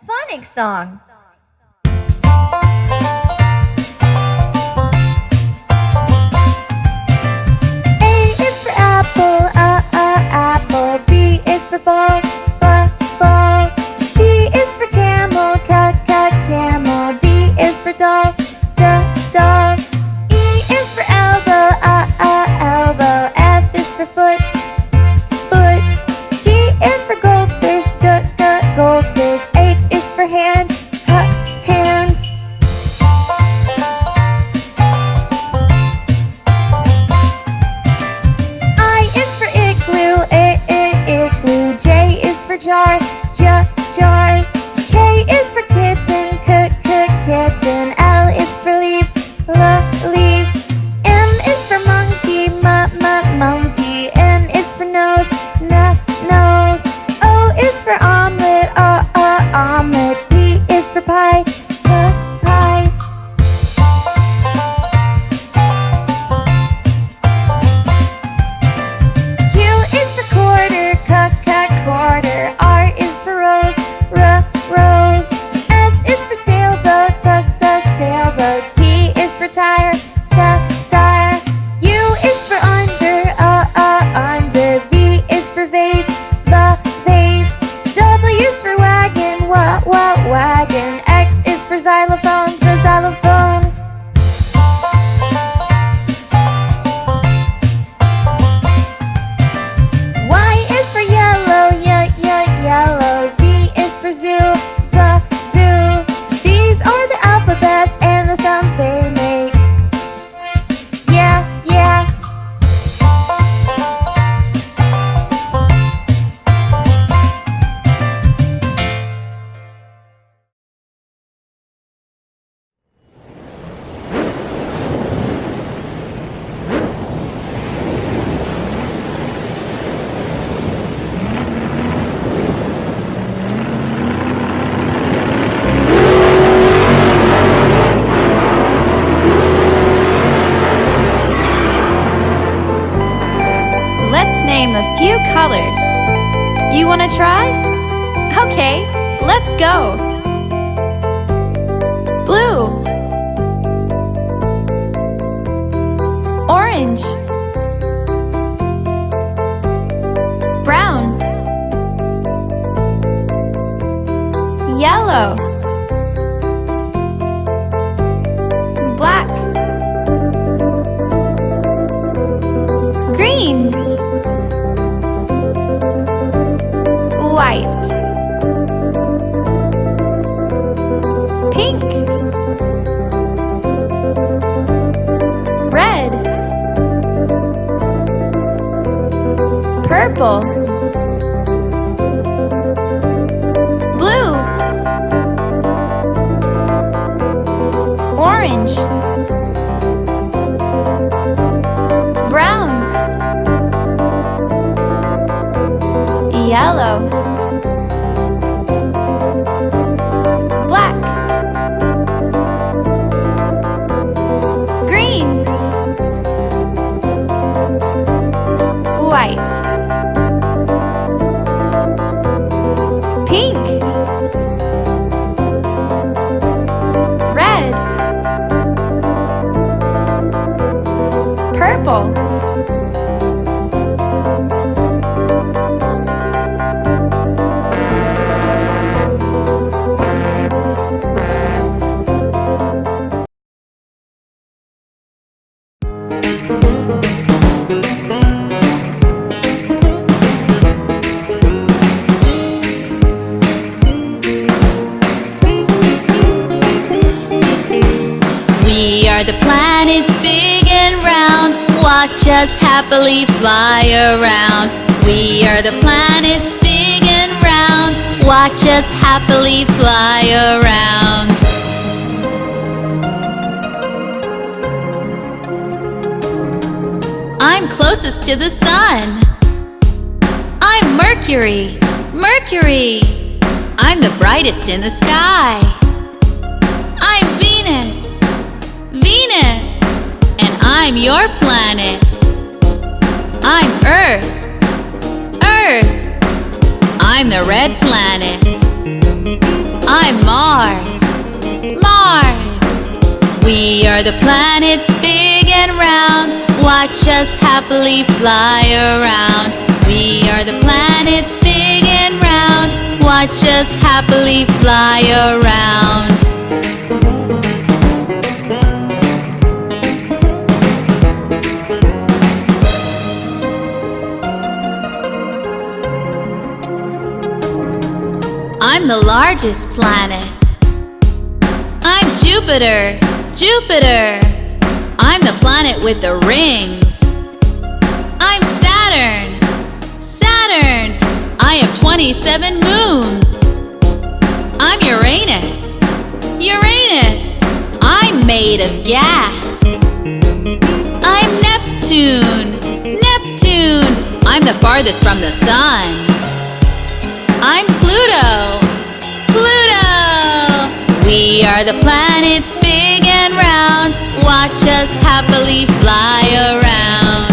phonics song. A is for apple, a, a, apple. B is for ball. for all go! Blue. Orange. Brown. Yellow. Black. Green. White. people. people. happily fly around. We are the planets big and round. Watch us happily fly around. I'm closest to the sun. I'm Mercury, Mercury. I'm the brightest in the sky. I'm Venus, Venus. And I'm your planet. I'm Earth. Earth. I'm the red planet. I'm Mars. Mars. We are the planets big and round. Watch us happily fly around. We are the planets big and round. Watch us happily fly around. I'm the largest planet. I'm Jupiter, Jupiter. I'm the planet with the rings. I'm Saturn, Saturn. I have 27 moons. I'm Uranus, Uranus. I'm made of gas. I'm Neptune, Neptune. I'm the farthest from the sun. I'm Pluto, Pluto. We are the planets big and round. Watch us happily fly around.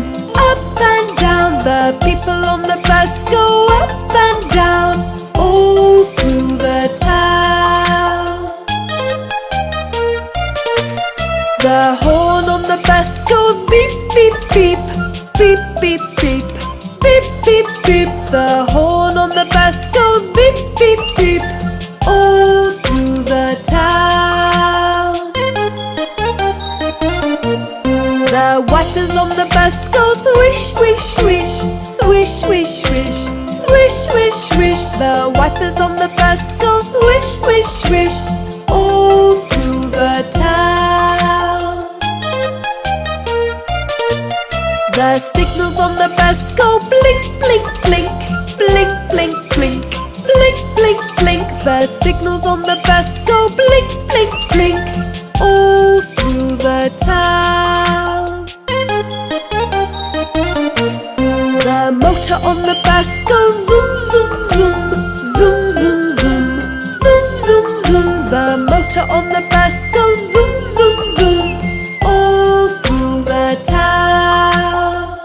Down, up and down. The people on the bus go up and down, all through the town. The horn on the bus goes beep, beep, beep, beep, us go blink, blink, blink All through the town. The motor on the bus goes zoom, zoom, zoom Zoom, zoom, zoom Zoom, zoom, zoom. The motor on the bus goes zoom, zoom, zoom All through the town.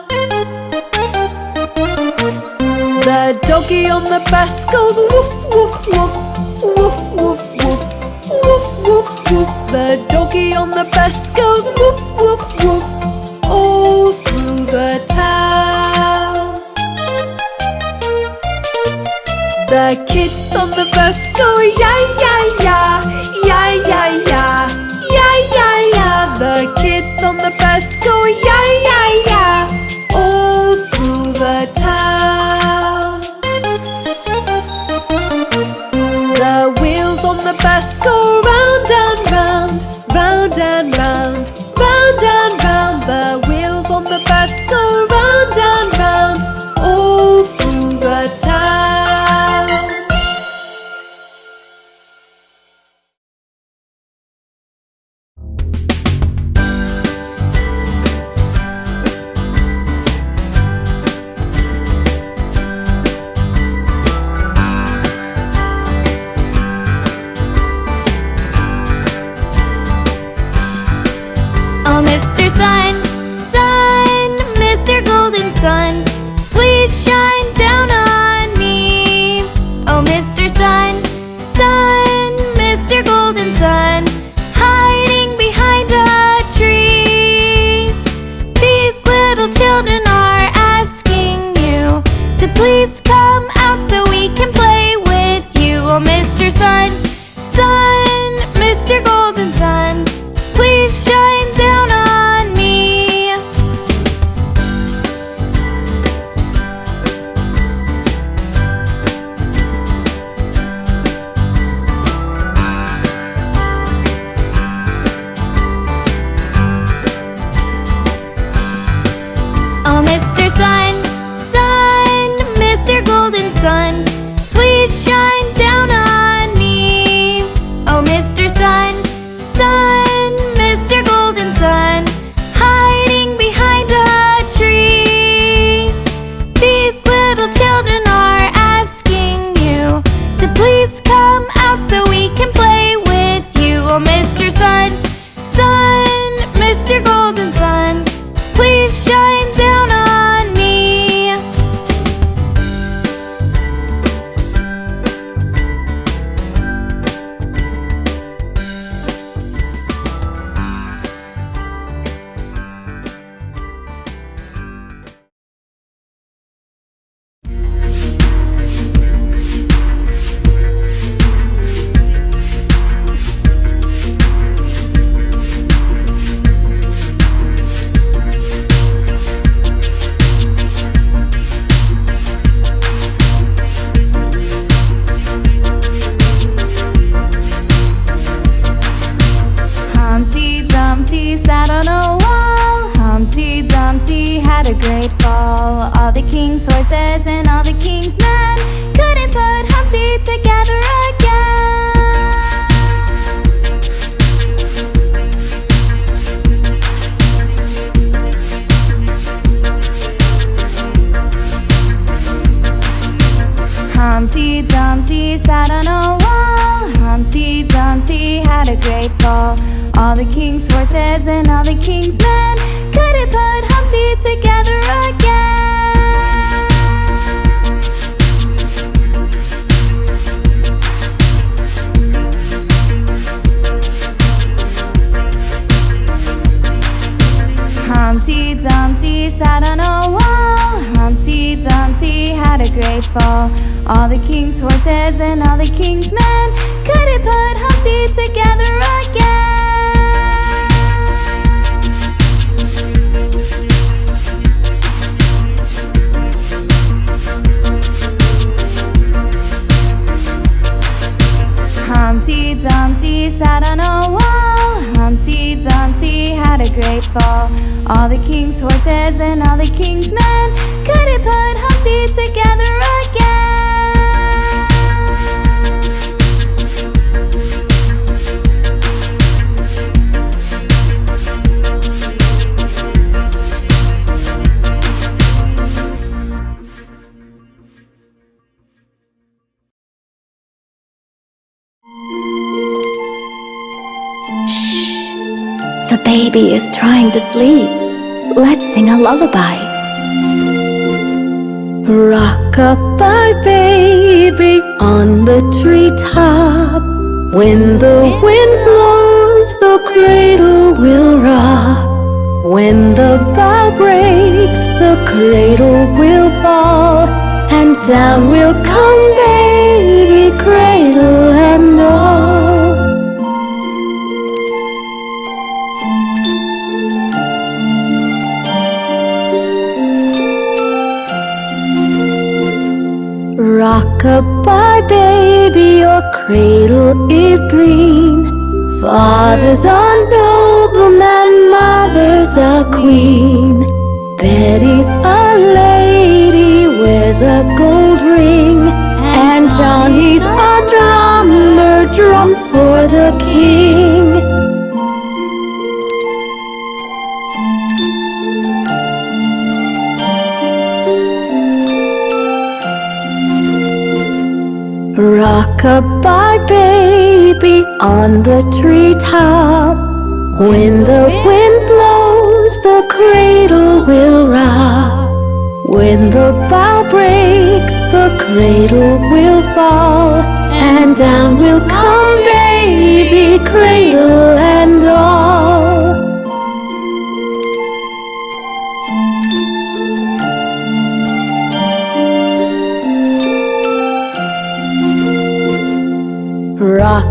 The doggy on the bus goes woof, woof, woof The doggy on the bus goes woof woof woof all through the town. The kids on the bus go yay yay fall. All the king's horses and all the king's men couldn't put Humpty together again. Humpty Dumpty sat on a wall. Humpty Dumpty had a great fall. All the king's horses and all the king's men couldn't put Humpty together again. Sat on a wall. Humpty Dumpty had a great fall. All the king's horses and all the king's men couldn't put Humpty together again. Baby is trying to sleep. Let's sing a lullaby. Rock-a-bye baby on the treetop. When the wind blows, the cradle will rock. When the bough breaks, the cradle will fall. And down will come baby, cradle and cradle is green. Father's a nobleman, mother's a queen. Betty's a lady, wears a gold Rock-a-bye, baby, on the treetop. When the wind blows, the cradle will rock. When the bough breaks, the cradle will fall. And down will come baby, cradle and all.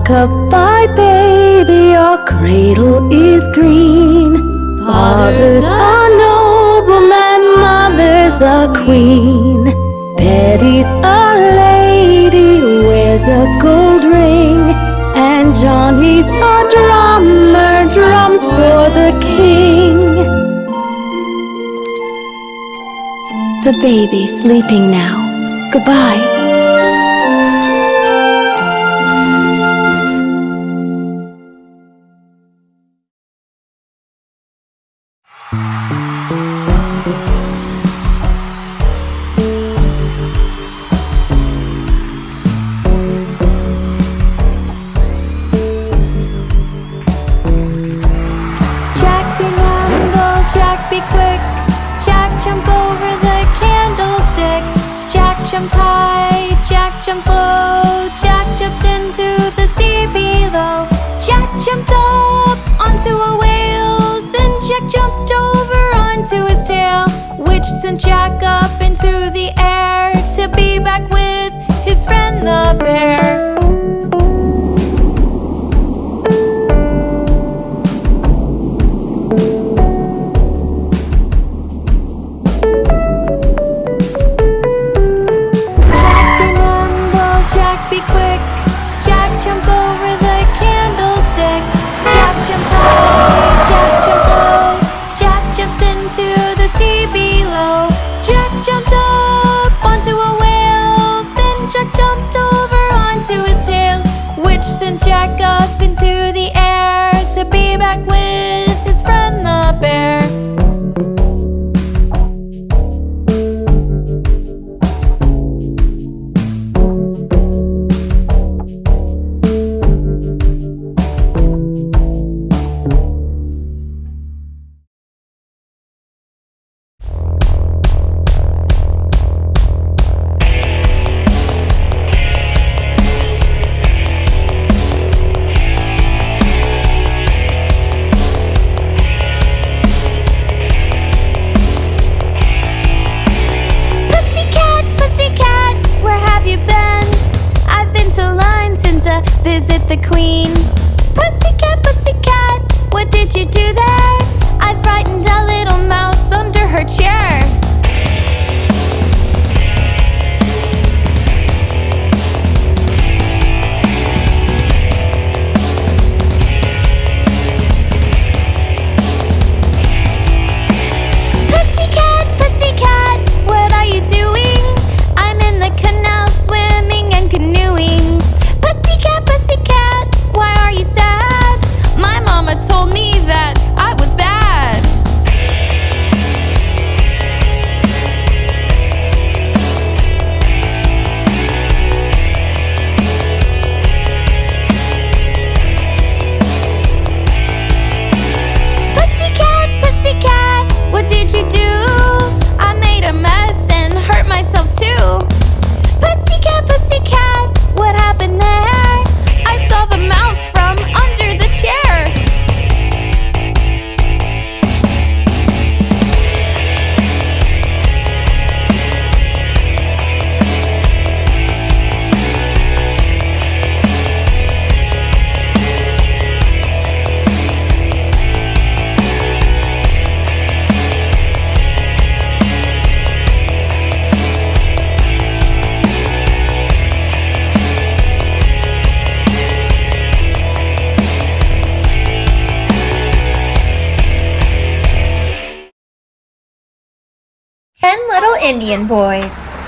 Rock-a-bye, baby, your cradle is green. Father's a nobleman, mother's a queen. Betty's a lady, wears a gold ring. And Johnny's a drummer, drums for the king. The baby's sleeping now. Goodbye. Jack jumped low. Oh, Jack jumped into the sea below. Jack jumped up onto a whale. Then Jack jumped over onto his tail, which sent Jack up into the air to be back with his friend the bear. Indian boys.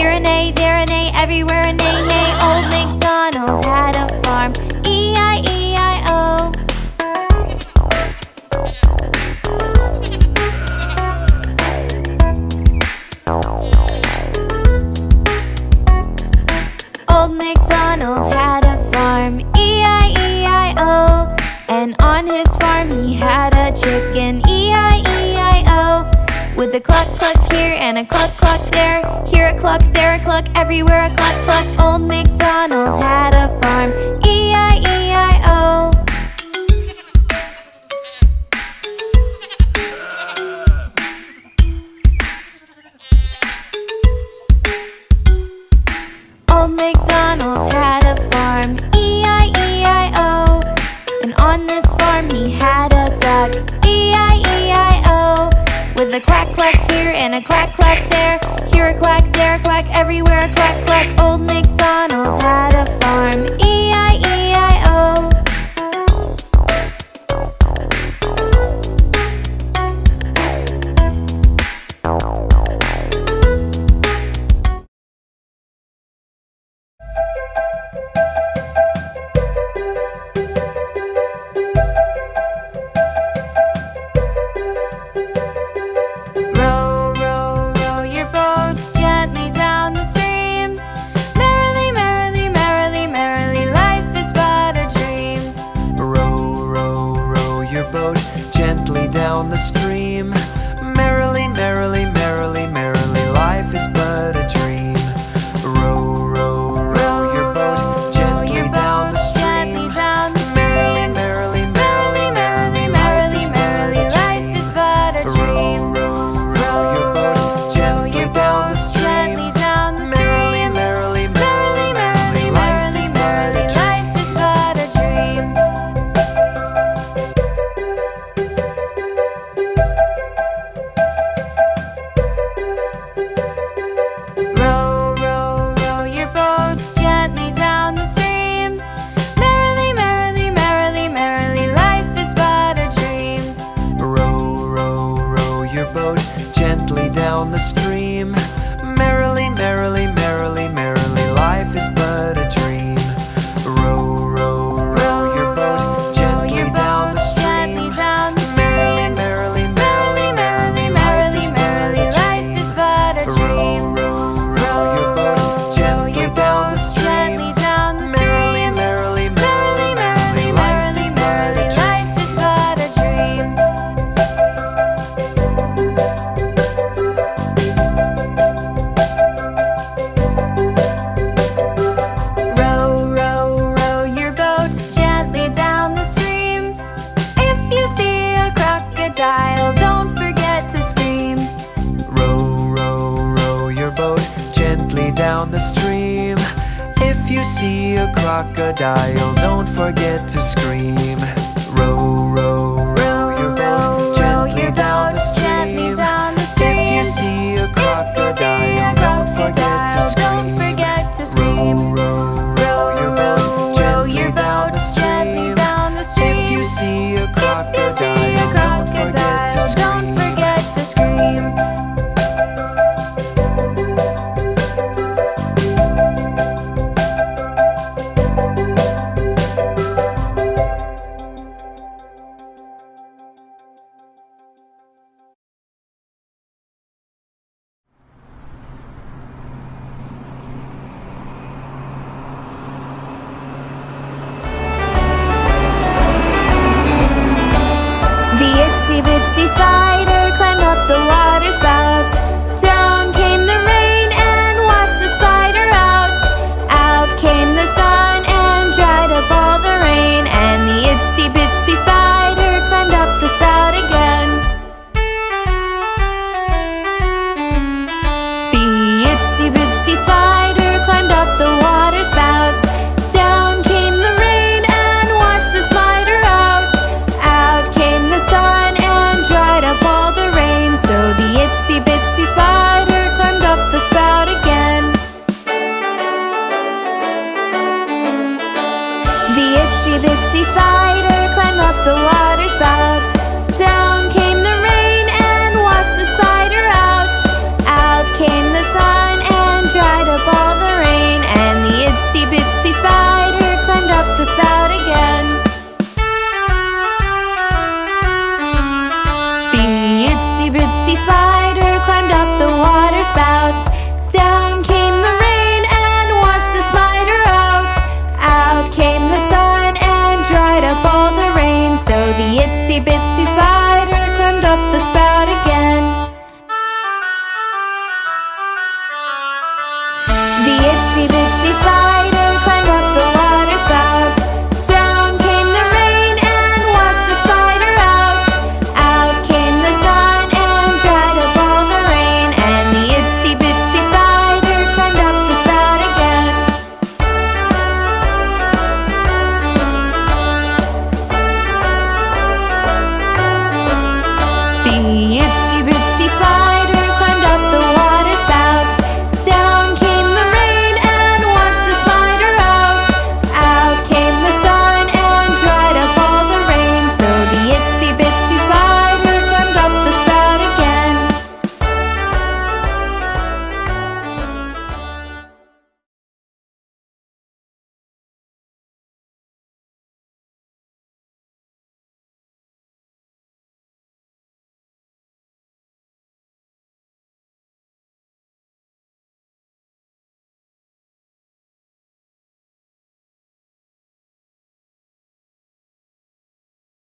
Here an A, there an A, everywhere an A, nay. Old MacDonald had a and a cluck cluck there Here a cluck, there a cluck, everywhere a cluck cluck. Old MacDonald had a farm. E-I a quack quack here and a quack quack there. Here a quack, there a quack, everywhere a quack quack. Old MacDonald had a farm. E-I